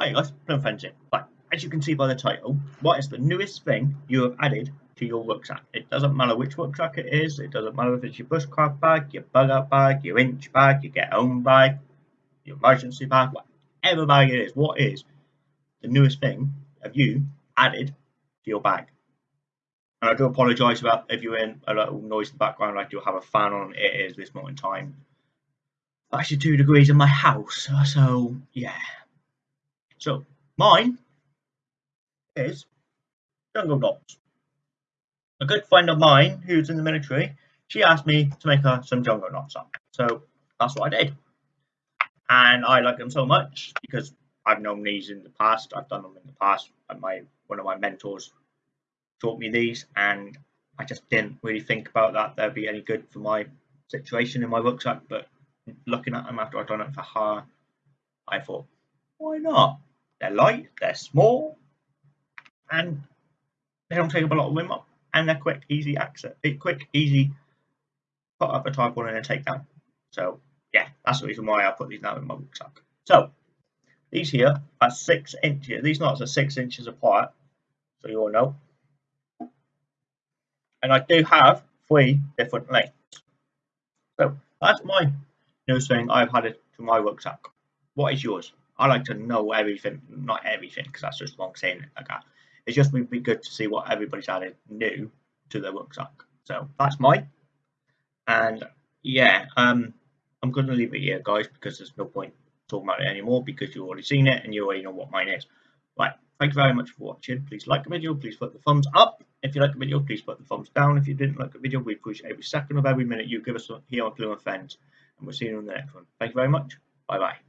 Hi guys, friends here. Right, as you can see by the title, what is the newest thing you have added to your rucksack? It doesn't matter which rucksack it is, it doesn't matter if it's your bushcraft bag, your bug out bag, your inch bag, your get home bag, your emergency bag, whatever bag it is, what is the newest thing have you added to your bag? And I do apologise about if you're in a little noise in the background, I do have a fan on, it is this morning in time. Actually two degrees in my house, so yeah. So mine is jungle knots. A good friend of mine who's in the military, she asked me to make her some jungle knots up. So that's what I did. And I like them so much because I've known these in the past. I've done them in the past. And my one of my mentors taught me these, and I just didn't really think about that they'd be any good for my situation in my rucksack. But looking at them after I've done it for her, I thought, why not? They're light, they're small, and they don't take up a lot of room up, and they're quick, easy access, eh, quick, easy put up a type one and then take down. So yeah, that's the reason why I put these now in my rucksack. So these here are six inches. These knots are six inches apart, so you all know. And I do have three different lengths. So that's my newest thing I've added to my rucksack. What is yours? I like to know everything, not everything, because that's just long saying it like that. It's just would be good to see what everybody's added new to their rucksack. So that's mine. And yeah, um, I'm going to leave it here, guys, because there's no point talking about it anymore because you've already seen it and you already know what mine is. Right, thank you very much for watching. Please like the video, please put the thumbs up. If you like the video, please put the thumbs down. If you didn't like the video, we appreciate every second of every minute you give us here on Clue and Friends. And we'll see you in the next one. Thank you very much. Bye bye.